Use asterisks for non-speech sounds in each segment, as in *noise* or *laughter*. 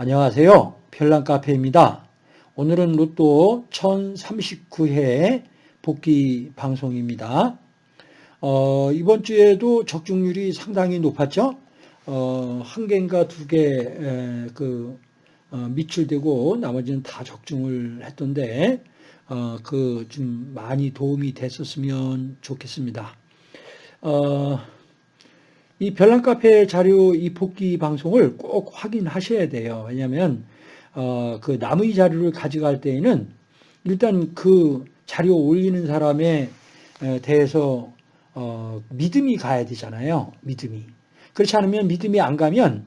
안녕하세요. 별난카페입니다. 오늘은 로또 1039회 복귀 방송입니다. 어, 이번 주에도 적중률이 상당히 높았죠. 어, 한 개인가 두 개 그, 어, 미출되고 나머지는 다 적중을 했던데 어, 그좀 많이 도움이 됐었으면 좋겠습니다. 어, 이 별난 카페 자료 이 복귀 방송을 꼭 확인하셔야 돼요. 왜냐하면 어, 그 남의 자료를 가져갈 때에는 일단 그 자료 올리는 사람에 대해서 어, 믿음이 가야 되잖아요. 믿음이. 그렇지 않으면 믿음이 안 가면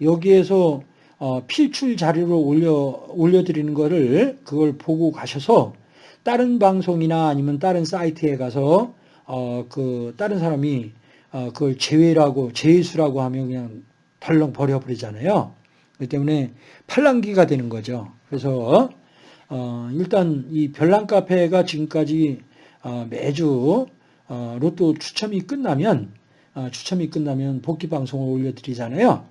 여기에서 어, 필출 자료를 올려 올려드리는 거를 그걸 보고 가셔서 다른 방송이나 아니면 다른 사이트에 가서 어, 그 다른 사람이 어, 그걸 제외라고 제수라고 하면 그냥 덜렁 버려버리잖아요. 그렇기 때문에 팔랑기가 되는 거죠. 그래서 어, 일단 이 별난 카페가 지금까지 어, 매주 어, 로또 추첨이 끝나면 어, 추첨이 끝나면 복귀 방송을 올려드리잖아요.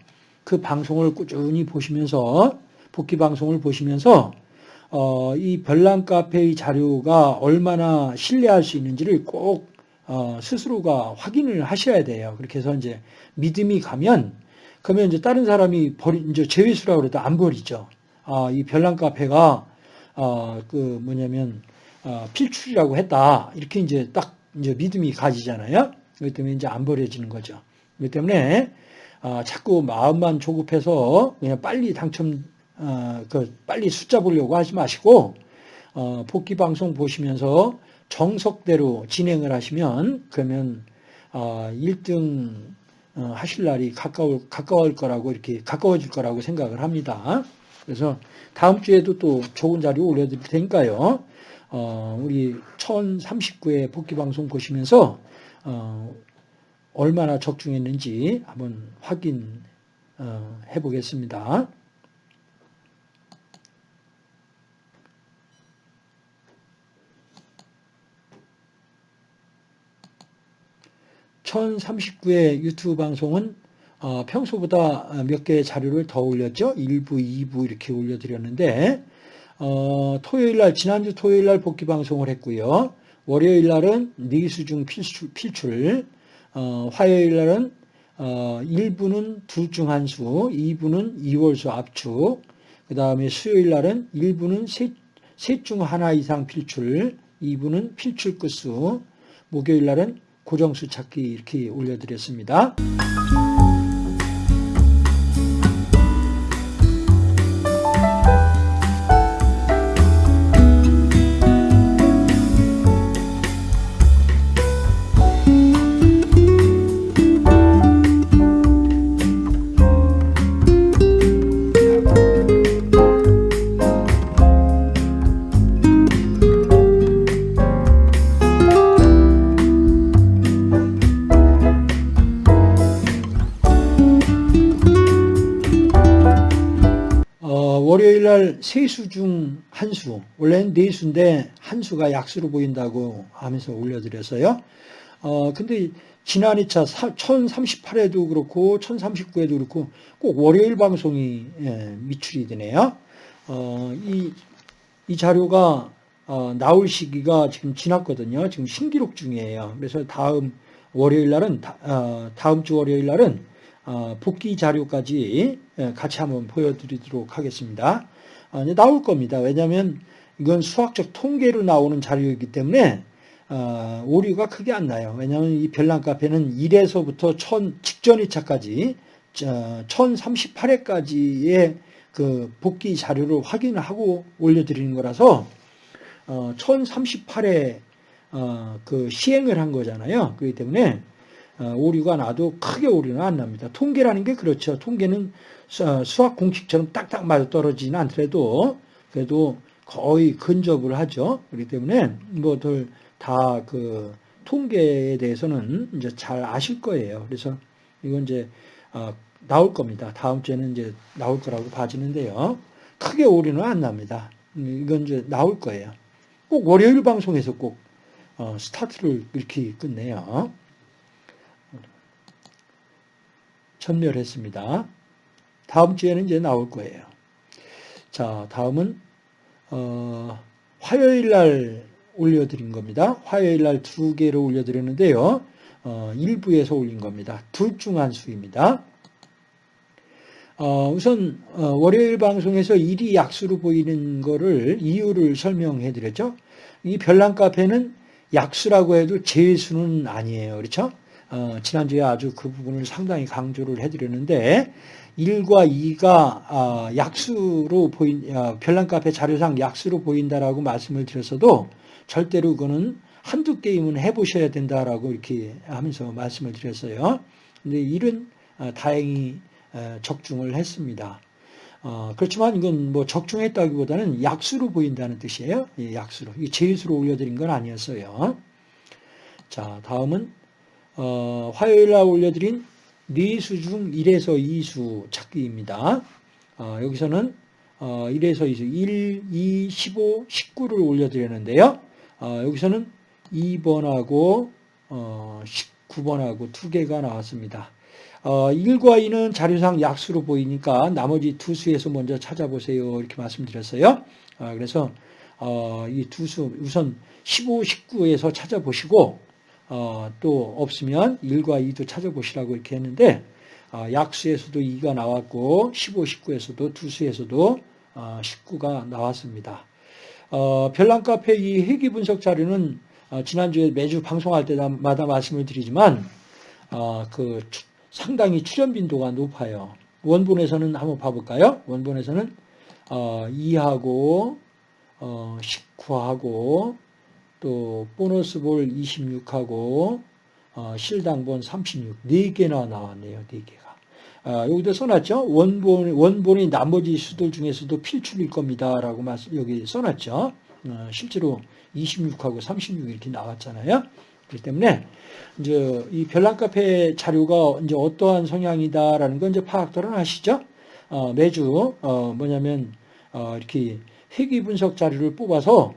그 방송을 꾸준히 보시면서 복귀 방송을 보시면서 어, 이 별난 카페의 자료가 얼마나 신뢰할 수 있는지를 꼭 어, 스스로가 확인을 하셔야 돼요. 그렇게 해서 이제 믿음이 가면 그러면 이제 다른 사람이 버리 이제 제외수라고 그래도 안 버리죠. 아, 이 별난 카페가 어, 그 뭐냐면 어, 필출이라고 했다. 이렇게 이제 딱 이제 믿음이 가지잖아요. 그렇기 때문에 이제 안 버려지는 거죠. 그렇기 때문에 어, 자꾸 마음만 조급해서 그냥 빨리 당첨 어, 그 빨리 숫자 보려고 하지 마시고 어, 복귀 방송 보시면서 정석대로 진행을 하시면 그러면 1등 어, 어, 하실 날이 가까울, 가까울 거라고 이렇게 가까워질 거라고 생각을 합니다. 그래서 다음 주에도 또 좋은 자료 올려드릴 테니까요. 어, 우리 1039회 복귀방송 보시면서 얼마나 적중했는지 한번 확인해 보겠습니다. 1039회 유튜브 방송은 어, 평소보다 몇 개의 자료를 더 올렸죠. 1부, 2부 이렇게 올려드렸는데 어, 토요일날 지난주 토요일날 복귀 방송을 했고요. 월요일날은 네수중 필출, 필출 어, 화요일날은 어, 1부는 둘중 한 수, 2부는 2월수 압축, 그 다음에 수요일날은 1부는 셋중 하나 이상 필출, 2부는 필출 끝수, 목요일날은 고정수 찾기 이렇게 올려드렸습니다. 날 세수 중 한 수, 원래는 네 수인데 한 수가 약수로 보인다고 하면서 올려드렸어요. 어, 근데 지난 2차 1038회도 그렇고 1039회도 그렇고 꼭 월요일 방송이 예, 미출이 되네요. 어, 이, 이 자료가 어, 나올 시기가 지금 지났거든요. 지금 신기록 중이에요. 그래서 다음 월요일 날은 어, 다음 주 월요일 날은 어, 복귀 자료까지 예, 같이 한번 보여드리도록 하겠습니다. 어, 나올 겁니다. 왜냐하면 이건 수학적 통계로 나오는 자료이기 때문에 어, 오류가 크게 안 나요. 왜냐하면 이 별난 카페는 1에서부터 1000 직전 2차까지 1038회까지의 그 복귀 자료를 확인을 하고 올려드리는 거라서 1038회 그 시행을 한 거잖아요. 그렇기 때문에 오류가 나도 크게 오류는 안 납니다. 통계라는 게 그렇죠. 통계는 수학 공식처럼 딱딱 맞아 떨어지는 않더라도 그래도 거의 근접을 하죠. 그렇기 때문에 뭐들 다 그 통계에 대해서는 이제 잘 아실 거예요. 그래서 이건 이제 어, 나올 겁니다. 다음 주에는 이제 나올 거라고 봐지는데요. 크게 오류는 안 납니다. 이건 이제 나올 거예요. 꼭 월요일 방송에서 꼭 어, 스타트를 이렇게 끝내요. 전멸했습니다. 다음 주에는 이제 나올 거예요. 자, 다음은 어, 화요일 날 올려드린 겁니다. 화요일 날 두 개를 올려드렸는데요. 어, 일부에서 올린 겁니다. 둘 중 한 수입니다. 어, 우선 어, 월요일 방송에서 일이 약수로 보이는 거를 이유를 설명해 드렸죠. 이 별난 카페는 약수라고 해도 제수는 아니에요. 그렇죠? 어, 지난주에 아주 그 부분을 상당히 강조를 해드렸는데 1과 2가 아, 약수로 보인 아, 별난 카페 자료상 약수로 보인다라고 말씀을 드렸어도 절대로 그거는 한두 게임은 해보셔야 된다라고 이렇게 하면서 말씀을 드렸어요. 근데 1은 아, 다행히 적중을 했습니다. 어, 그렇지만 이건 뭐 적중했다기보다는 약수로 보인다는 뜻이에요. 예, 약수로. 이 제수로 올려드린 건 아니었어요. 자, 다음은 어, 화요일 날 올려드린 4수 중 1에서 2수 찾기입니다. 어, 여기서는 어, 1에서 2수 1, 2, 15, 19를 올려드렸는데요. 어, 여기서는 2번하고 19번하고 어, 두 개가 나왔습니다. 어, 1과 2는 자료상 약수로 보이니까 나머지 두 수에서 먼저 찾아보세요. 이렇게 말씀드렸어요. 어, 그래서 어, 이 두 수 우선 15, 19에서 찾아보시고 어, 또 없으면 1과 2도 찾아보시라고 이렇게 했는데 어, 약수에서도 2가 나왔고 15, 19에서도 두 수에서도 19가 어, 나왔습니다. 별난 카페 이 회귀 분석 자료는 지난주에 매주 방송할 때마다 말씀을 드리지만 그 상당히 출현 빈도가 높아요. 원본에서는 한번 봐볼까요? 원본에서는 2하고 19하고 또 보너스 볼 26하고 어, 실당본 36, 4개나 나왔네요. 4개가. 아, 여기도 써놨죠. 원본, 원본이 나머지 수들 중에서도 필출일 겁니다. 라고 말씀, 여기 써놨죠. 어, 실제로 26하고 36 이렇게 나왔잖아요. 그렇기 때문에 이제 이 별난 카페 자료가 이제 어떠한 성향이다라는 건 이제 파악들은 하시죠. 어, 매주 어, 뭐냐면 어, 이렇게 회귀 분석 자료를 뽑아서 어,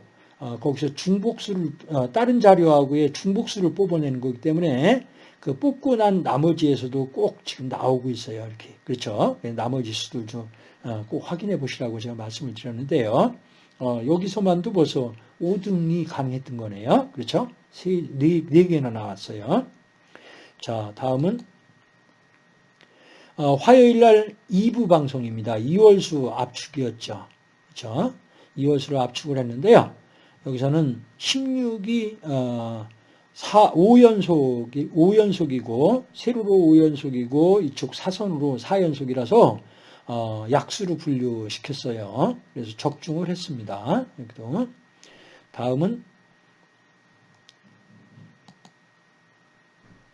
거기서 중복수를 어, 다른 자료하고의 중복수를 뽑아내는 거기 때문에 그 뽑고 난 나머지에서도 꼭 지금 나오고 있어요. 이렇게 그렇죠. 나머지 수들 좀꼭 어, 확인해 보시라고 제가 말씀을 드렸는데요. 여기서만도 벌써 5등이 가능했던 거네요. 그렇죠? 세, 네, 네 개나 나왔어요. 자, 다음은 화요일 날 2부 방송입니다. 2월수 압축이었죠. 그렇죠? 2월수를 압축을 했는데요. 여기서는 16이 어, 4, 5연속이 5연속이고 세로로 5연속이고 이쪽 사선으로 4연속이라서 어, 약수로 분류시켰어요. 그래서 적중을 했습니다. 여기도 다음은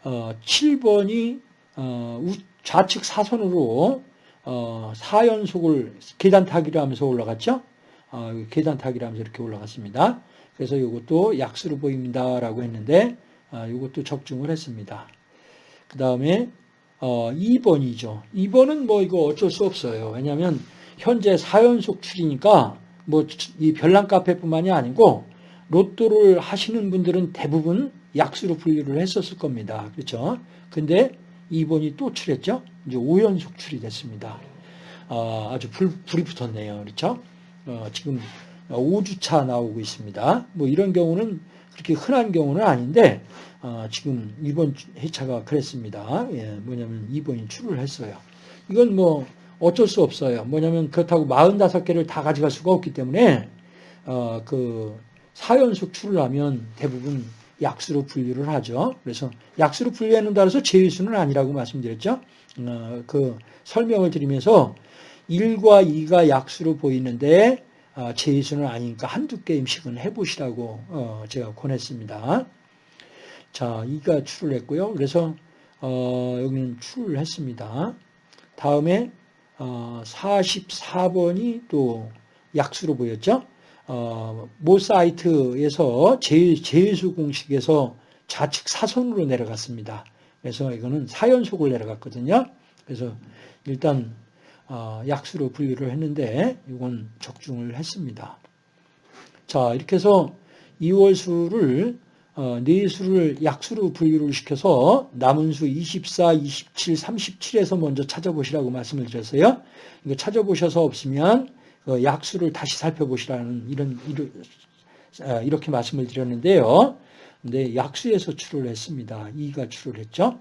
어, 7번이 어, 좌측 사선으로 어, 4연속을 계단 타기를 하면서 올라갔죠. 어, 계단 타기라면서 이렇게 올라갔습니다. 그래서 이것도 약수로 보입니다라고 했는데 어, 이것도 적중을 했습니다. 그 다음에 어, 2번이죠. 2번은 뭐 이거 어쩔 수 없어요. 왜냐하면 현재 4연속 출이니까 뭐 이 별난 카페뿐만이 아니고 로또를 하시는 분들은 대부분 약수로 분류를 했었을 겁니다. 그렇죠? 근데 2번이 또 출했죠? 이제 5연속 출이 됐습니다. 어, 아주 불, 불이 붙었네요. 그렇죠? 어, 지금 5주차 나오고 있습니다. 뭐 이런 경우는 그렇게 흔한 경우는 아닌데 어, 지금 이번 회차가 그랬습니다. 예, 뭐냐면 2번이 출을 했어요. 이건 뭐 어쩔 수 없어요. 뭐냐면 그렇다고 45개를 다 가져갈 수가 없기 때문에 어, 그 4연속 출을 하면 대부분 약수로 분류를 하죠. 그래서 약수로 분류해 놓는다 해서 제일수는 아니라고 말씀드렸죠. 어, 그 설명을 드리면서 1과 2가 약수로 보이는데 어, 제이수는 아니니까 한두 게임씩은 해보시라고 어, 제가 권했습니다. 자, 2가 출을 했고요. 그래서 어, 여기는 출을 했습니다. 다음에 44번이 또 약수로 보였죠. 모 사이트에서 제일수 공식에서 좌측 사선으로 내려갔습니다. 그래서 이거는 4연속을 내려갔거든요. 그래서 일단 어, 약수로 분류를 했는데 이건 적중을 했습니다. 자 이렇게 해서 2월 수를 어, 네 수를 약수로 분류를 시켜서 남은 수 24, 27, 37에서 먼저 찾아보시라고 말씀을 드렸어요. 이거 찾아보셔서 없으면 그 약수를 다시 살펴보시라는 이런, 이런 아, 이렇게 말씀을 드렸는데요. 근데 약수에서 출을 했습니다. 2가 출을 했죠.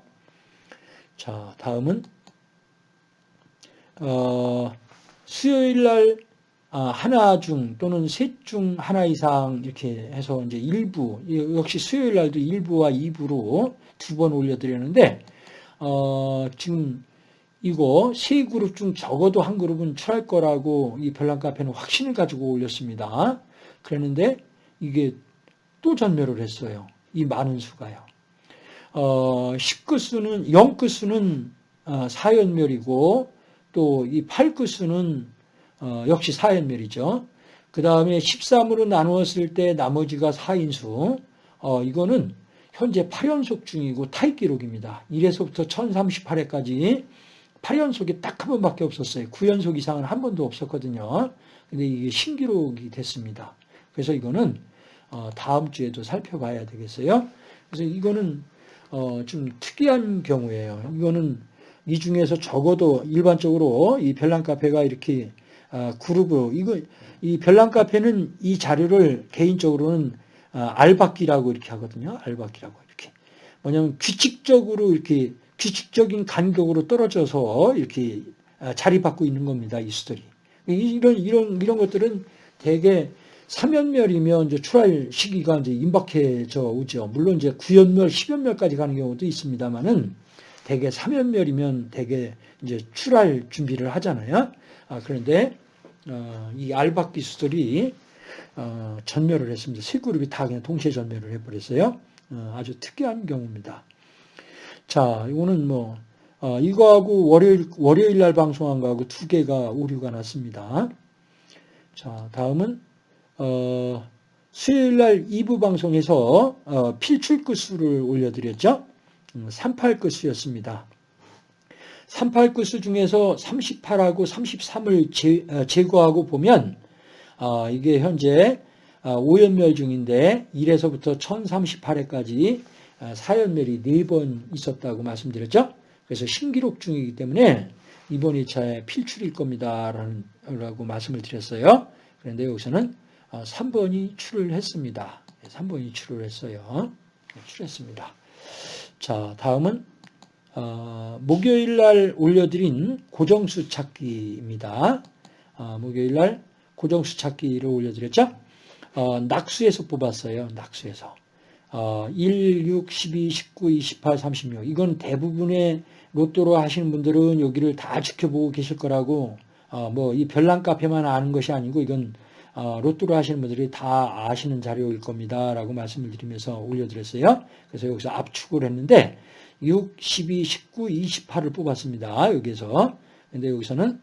자, 다음은 어, 수요일 날 아, 하나 중 또는 셋 중 하나 이상 이렇게 해서 이제 일부 역시 수요일 날도 일부와 2부로 두 번 올려드렸는데 어, 지금 이거 세 그룹 중 적어도 한 그룹은 출할 거라고 이 별난 카페는 확신을 가지고 올렸습니다. 그랬는데 이게 또 전멸을 했어요. 이 많은 수가요. 어, 10끝수는 0끝수는 어, 4연멸이고 또이 8끝수는 어, 역시 4연멸이죠. 그 다음에 13으로 나누었을 때 나머지가 4인수 어, 이거는 현재 8연속 중이고 타입 기록입니다. 1에서부터 1038회까지 8연속이 딱 한 번밖에 없었어요. 9연속 이상은 한 번도 없었거든요. 근데 이게 신기록이 됐습니다. 그래서 이거는 어, 다음 주에도 살펴봐야 되겠어요. 그래서 이거는 어, 좀 특이한 경우예요. 이거는 이 중에서 적어도 일반적으로 이 별난 카페가 이렇게 아, 그룹으로 이거 이 별난 카페는 이 자료를 개인적으로는 아, 알박기라고 이렇게 하거든요. 알박기라고 이렇게 뭐냐면 규칙적으로 이렇게 규칙적인 간격으로 떨어져서 이렇게 아, 자리받고 있는 겁니다. 이 수들이 이런 이런 이런 것들은 대개 3연멸이면 이제 출할 시기가 이제 임박해져 오죠. 물론 이제 9연멸, 10연멸까지 가는 경우도 있습니다만은 대개 3연멸이면 대개 이제 출할 준비를 하잖아요. 아, 그런데 어, 이 알박 기수들이 어, 전멸을 했습니다. 세 그룹이 다 그냥 동시에 전멸을 해버렸어요. 어, 아주 특이한 경우입니다. 자, 이거는 뭐 어, 이거하고 월요일 월요일 날 방송한 거하고 두 개가 오류가 났습니다. 자, 다음은 어, 수요일 날 2부 방송에서 어, 필출 끝수를 올려드렸죠. 38 끝수였습니다. 38 끝수 중에서 38하고 33을 제, 어, 제거하고 보면 어, 이게 현재 5연멸 어, 중인데 1에서부터 1038회까지 4연멸이 4번 있었다고 말씀드렸죠. 그래서 신기록 중이기 때문에 이번 2차에 필출일 겁니다. 라고 말씀을 드렸어요. 그런데 여기서는 3번이 어, 출을 했습니다. 3번이 출을 했어요. 네, 출했습니다. 자, 다음은 어, 목요일 날 올려드린 고정수 찾기입니다. 어, 목요일 날 고정수 찾기를 올려드렸죠. 어, 낙수에서 뽑았어요. 낙수에서. 1, 6, 12, 19, 28, 36. 이건 대부분의 로또로 하시는 분들은 여기를 다 지켜보고 계실 거라고 어, 뭐 이 별난 카페만 아는 것이 아니고 이건 어, 로또로 하시는 분들이 다 아시는 자료일 겁니다. 라고 말씀을 드리면서 올려드렸어요. 그래서 여기서 압축을 했는데 6, 12, 19, 28을 뽑았습니다. 여기서. 근데 여기서는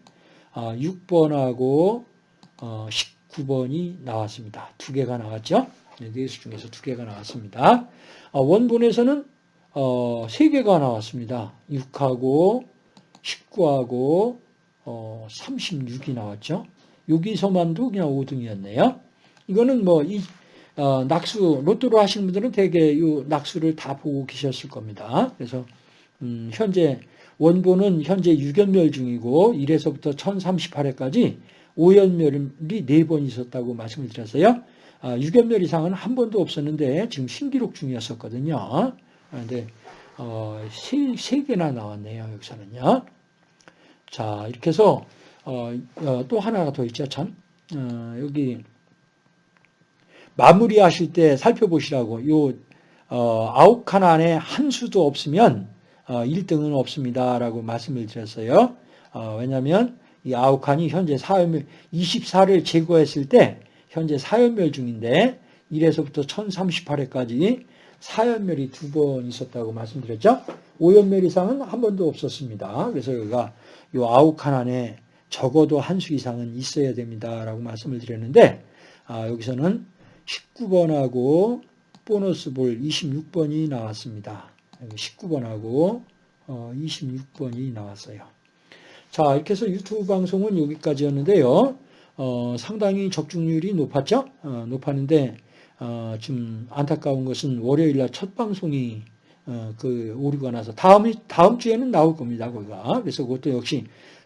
6번하고 어, 19번이 어, 나왔습니다. 두 개가 나왔죠. 네수 중에서 두 개가 나왔습니다. 원본에서는 세 개가 나왔습니다. 6하고 19하고 36이 나왔죠. 여기서만도 그냥 5등이었네요. 이거는 뭐, 이, 어, 낙수, 로또로 하시는 분들은 대개 이 낙수를 다 보고 계셨을 겁니다. 그래서, 음, 현재, 원본은 현재 6연멸 중이고, 1에서부터 1038회까지 5연멸이 4번 있었다고 말씀을 드렸어요. 아, 6연멸 이상은 한 번도 없었는데, 지금 신기록 중이었었거든요. 그런데, 어, 세, 세 개나 나왔네요, 여기서는요. 자, 이렇게 해서, 또 하나가 더 있죠, 참. 어, 여기 마무리하실 때 살펴보시라고 요 어, 아홉 칸 안에 한 수도 없으면 1등은 어, 없습니다 라고 말씀을 드렸어요. 어, 왜냐하면 이 아홉 칸이 현재 4연멸 24를 제거했을 때 현재 4연멸 중인데 1에서부터 1038회까지 4연멸이 두 번 있었다고 말씀드렸죠. 5연멸 이상은 한 번도 없었습니다. 그래서 여기가 요 아홉 칸 안에 적어도 한 수 이상은 있어야 됩니다라고 말씀을 드렸는데 아, 여기서는 19번하고 보너스 볼 26번이 나왔습니다. 19번하고 어, 26번이 나왔어요. 자 이렇게 해서 유튜브 방송은 여기까지였는데요. 어, 상당히 적중률이 높았죠. 어, 높았는데 어, 좀 안타까운 것은 월요일 날 첫 방송이 어, 그 오류가 나서 다음 다음 주에는 나올 겁니다. 거기가 그래서 그것도 역시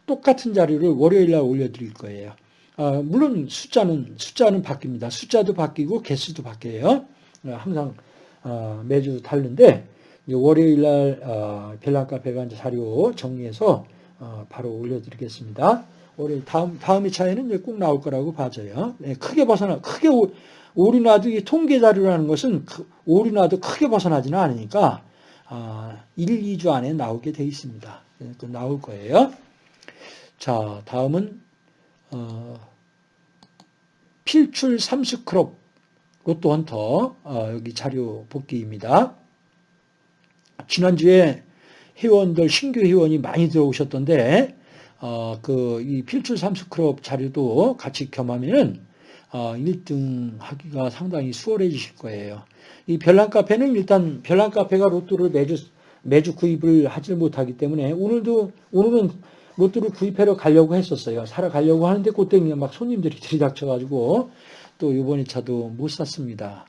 똑같은 자료를 월요일 날 올려드릴 거예요. 어, 물론 숫자는 숫자는 바뀝니다. 숫자도 바뀌고 개수도 바뀌어요. 어, 항상 어, 매주 다른데 월요일 날 어, 별난카페가 이제 자료 정리해서 어, 바로 올려드리겠습니다. 올해 다음 다음 차에는 꼭 나올 거라고 봐져요. 네, 크게 벗어나 크게 오, 오류나도 이 통계 자료라는 것은 오류나도 크게 벗어나지는 않으니까 아, 1, 2주 안에 나오게 돼 있습니다. 네, 그 나올 거예요. 자, 다음은 어, 필출 삼스크롭 로또 헌터 어, 여기 자료 복귀입니다. 지난주에 회원들 신규 회원이 많이 들어오셨던데 어, 그 이 필출 삼스크롭 자료도 같이 겸하면은 어, 1등 하기가 상당히 수월해지실 거예요. 이 별난 카페는 일단 별난 카페가 로또를 매주 매주 구입을 하지 못하기 때문에 오늘도 오늘은 로또를 구입하러 가려고 했었어요. 사러 가려고 하는데 그때 막 손님들이 *laughs* 들이닥쳐가지고 또 이번 2차도 못 샀습니다.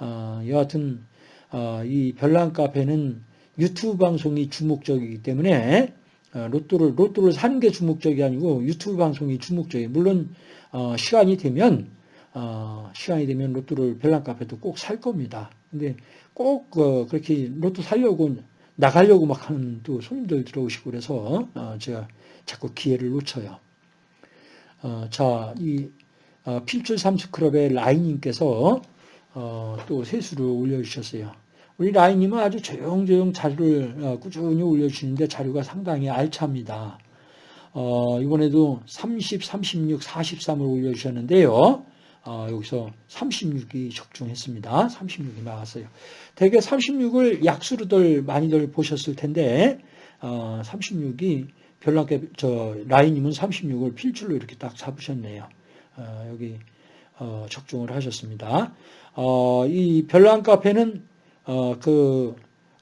어, 여하튼 어, 이 별난 카페는 유튜브 방송이 주목적이기 때문에 어, 로또를 로또를 사는 게 주목적이 아니고 유튜브 방송이 주목적이에요. 물론 어, 시간이 되면 어, 시간이 되면 로또를 별난 카페도 꼭 살 겁니다. 근데 꼭 어, 그렇게 로또 살려고 나가려고 막 하는 또 손님들 들어오시고 그래서 어, 제가 자꾸 기회를 놓쳐요. 어, 자, 이 어, 필출 삼수클럽의 라인님께서 어, 또 세수를 올려주셨어요. 우리 라인님은 아주 조용조용 자료를 어, 꾸준히 올려주시는데 자료가 상당히 알찹니다. 어, 이번에도 30, 36, 43을 올려주셨는데요. 어, 여기서 36이 적중했습니다. 36이 나왔어요. 대개 36을 약수로들 많이들 보셨을 텐데 어, 36이 별난게 저 라인님은 36을 필출로 이렇게 딱 잡으셨네요. 어, 여기 어, 적중을 하셨습니다. 어, 이 별난 카페는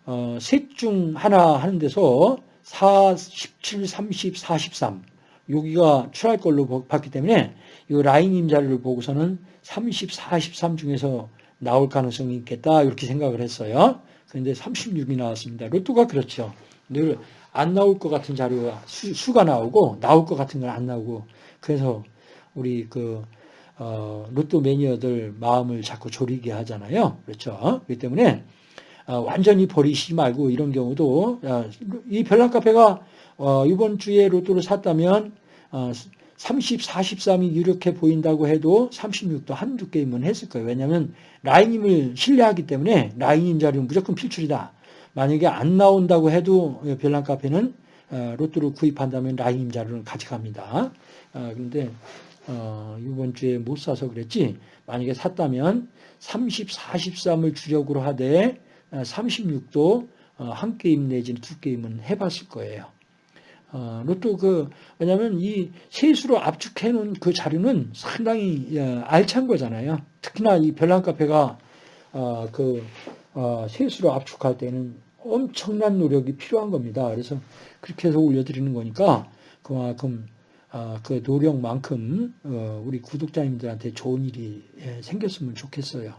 그셋중 하나 하는 데서 4, 17, 30, 43 여기가 출할 걸로 봤기 때문에 이 라인 임자를 보고서는 30, 43 중에서 나올 가능성이 있겠다 이렇게 생각을 했어요. 그런데 36이 나왔습니다. 로또가 그렇죠. 늘 안 나올 것 같은 자료가 수, 가 나오고 나올 것 같은 건 안 나오고 그래서 우리 그 어, 로또 매니어들 마음을 자꾸 졸이게 하잖아요. 그렇죠. 그렇기 때문에 어, 완전히 버리시지 말고 이런 경우도 어, 이 별난 카페가 어, 이번 주에 로또를 샀다면 30, 43이 이렇게 보인다고 해도 36도 한두 게임은 했을 거예요. 왜냐하면 라인임을 신뢰하기 때문에 라인임 자료는 무조건 필출이다. 만약에 안 나온다고 해도 별난 카페는 로또를 구입한다면 라인임 자료는 가져갑니다. 그런데 어, 이번 주에 못 사서 그랬지 만약에 샀다면 30, 43을 주력으로 하되 36도 어, 한 게임 내지는 두 게임은 해봤을 거예요. 어, 로또 그 왜냐하면 이 세수로 압축해 놓은 그 자료는 상당히 어, 알찬 거잖아요. 특히나 이 별난 카페가 어, 그 어, 세수로 압축할 때는 엄청난 노력이 필요한 겁니다. 그래서 그렇게 해서 올려드리는 거니까 그만큼 아, 그 노력만큼 어, 우리 구독자님들한테 좋은 일이 예, 생겼으면 좋겠어요.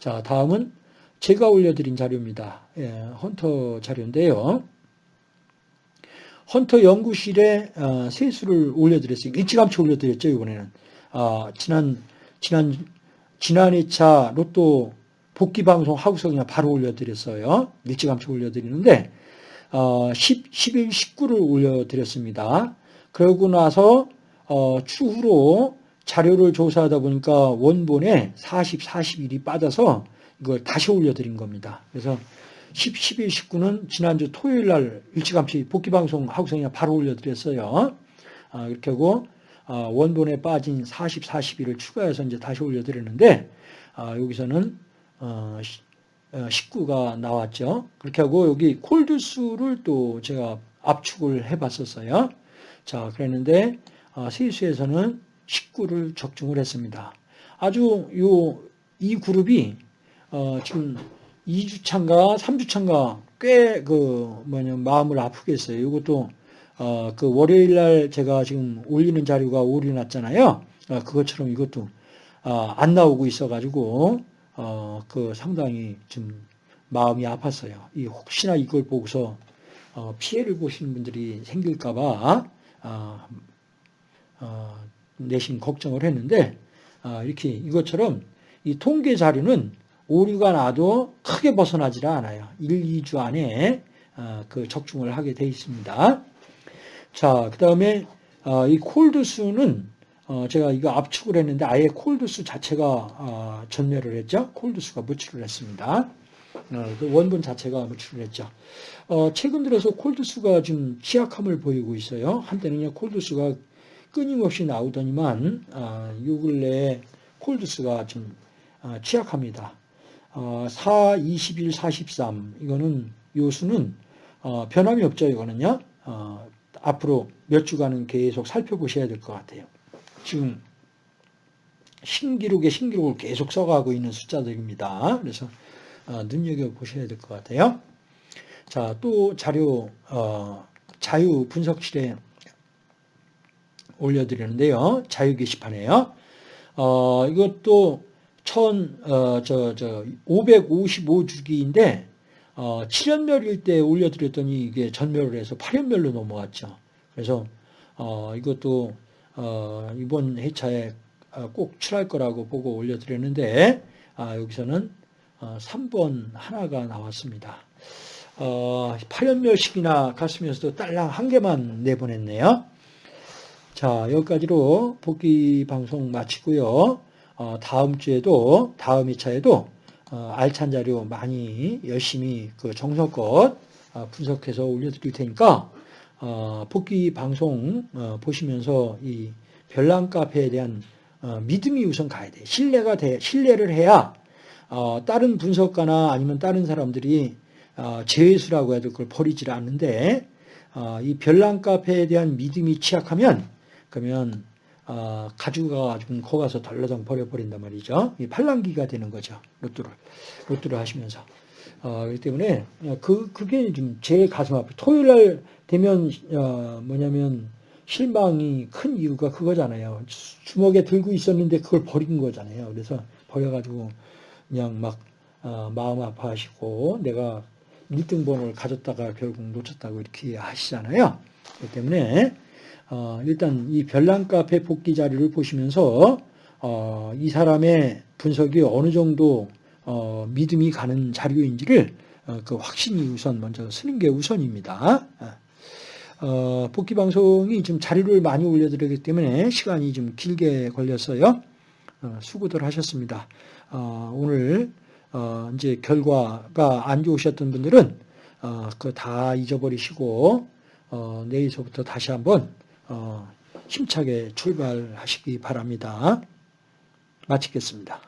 자, 다음은 제가 올려드린 자료입니다. 예, 헌터 자료인데요. 헌터 연구실에 어, 세수를 올려드렸어요. 일찌감치 올려드렸죠, 이번에는. 아, 지난, 지난, 지난 2차 로또 복귀 방송 하고서 그냥 바로 올려드렸어요. 일찌감치 올려드리는데, 어, 10, 11, 19를 올려드렸습니다. 그러고 나서 어, 추후로 자료를 조사하다 보니까 원본에 40, 41이 빠져서 이걸 다시 올려드린 겁니다. 그래서 10, 11, 19는 지난주 토요일 날 일찌감치 복귀방송 하고서 그냥 바로 올려드렸어요. 아, 이렇게 하고 아, 원본에 빠진 40, 41을 추가해서 이제 다시 올려드렸는데 아, 여기서는 어, 19가 어, 나왔죠. 그렇게 하고 여기 콜드수를 또 제가 압축을 해봤었어요. 자, 그랬는데 어, 세수에서는 19를 적중을 했습니다. 아주 요 이 그룹이 어, 지금 2주차인가 3주차인가 꽤 그 뭐냐 마음을 아프게 했어요. 이것도 어, 그 월요일 날 제가 지금 올리는 자료가 오류 났잖아요. 어, 그것처럼 이것도 어, 안 나오고 있어가지고 어, 그 상당히 좀 마음이 아팠어요. 이 혹시나 이걸 보고서 어, 피해를 보시는 분들이 생길까봐 어, 어, 내심 걱정을 했는데 아, 이렇게 이것처럼 이 통계 자료는 오류가 나도 크게 벗어나질 않아요. 1, 2주 안에 아, 그 적중을 하게 돼 있습니다. 자, 그 다음에 아, 이 콜드수는 어, 제가 이거 압축을 했는데 아예 콜드수 자체가 어, 전멸을 했죠. 콜드수가 무출을 했습니다. 어, 그 원본 자체가 무출을 했죠. 어, 최근 들어서 콜드수가 좀 취약함을 보이고 있어요. 한때는요 콜드수가 끊임없이 나오더니만 어, 요 근래에 콜드수가 좀 어, 취약합니다. 어, 4, 21, 43 이거는 요 수는 어, 변함이 없죠. 이거는요. 어, 앞으로 몇 주간은 계속 살펴보셔야 될 것 같아요. 지금 신기록에 신기록을 계속 써가고 있는 숫자들입니다. 그래서 어, 눈여겨 보셔야 될 것 같아요. 자, 또 자료 어, 자유 분석실에 올려드리는데요. 자유 게시판에요. 어, 이것도 천, 어, 저, 저, 555주기인데, 어, 7연멸일 때 올려드렸더니 이게 전멸을 해서 8연멸로 넘어갔죠. 그래서, 어, 이것도, 어, 이번 회차에 어, 꼭 출할 거라고 보고 올려드렸는데, 아, 여기서는 어, 3번 하나가 나왔습니다. 어, 8연멸씩이나 갔으면서도 딸랑 한 개만 내보냈네요. 자, 여기까지로 복귀 방송 마치고요. 어, 다음 주에도, 다음 2차에도 어, 알찬 자료 많이 열심히 그 정성껏 어, 분석해서 올려드릴 테니까 어, 복귀 방송 어, 보시면서 이 별난 카페에 대한 어, 믿음이 우선 가야 돼. 신뢰가 돼. 신뢰를 해야 어, 다른 분석가나 아니면 다른 사람들이 어, 제수라고 해도 그걸 버리질 않는데 어, 이 별난 카페에 대한 믿음이 취약하면 그러면 어, 가지고 가서 덜러덩 버려버린단 말이죠. 이 팔랑기가 되는 거죠. 로또를 로또를 하시면서. 어, 그렇기 때문에 그 그게 좀 제 가슴 아프. 토요일 날 되면 어, 뭐냐면 실망이 큰 이유가 그거잖아요. 주먹에 들고 있었는데 그걸 버린 거잖아요. 그래서 버려가지고 그냥 막 어, 마음 아파하시고 내가 1등 번호를 가졌다가 결국 놓쳤다고 이렇게 하시잖아요. 그렇기 때문에 어, 일단 이 별난 카페 복귀 자료를 보시면서 어, 이 사람의 분석이 어느 정도 어, 믿음이 가는 자료인지를 어, 그 확신이 우선 먼저 쓰는 게 우선입니다. 어, 복귀 방송이 지금 자료를 많이 올려드리기 때문에 시간이 좀 길게 걸렸어요. 어, 수고들 하셨습니다. 어, 오늘 어, 이제 결과가 안 좋으셨던 분들은 어, 그거 다 잊어버리시고 어, 내일서부터 다시 한번 어, 힘차게 출발하시기 바랍니다. 마치겠습니다.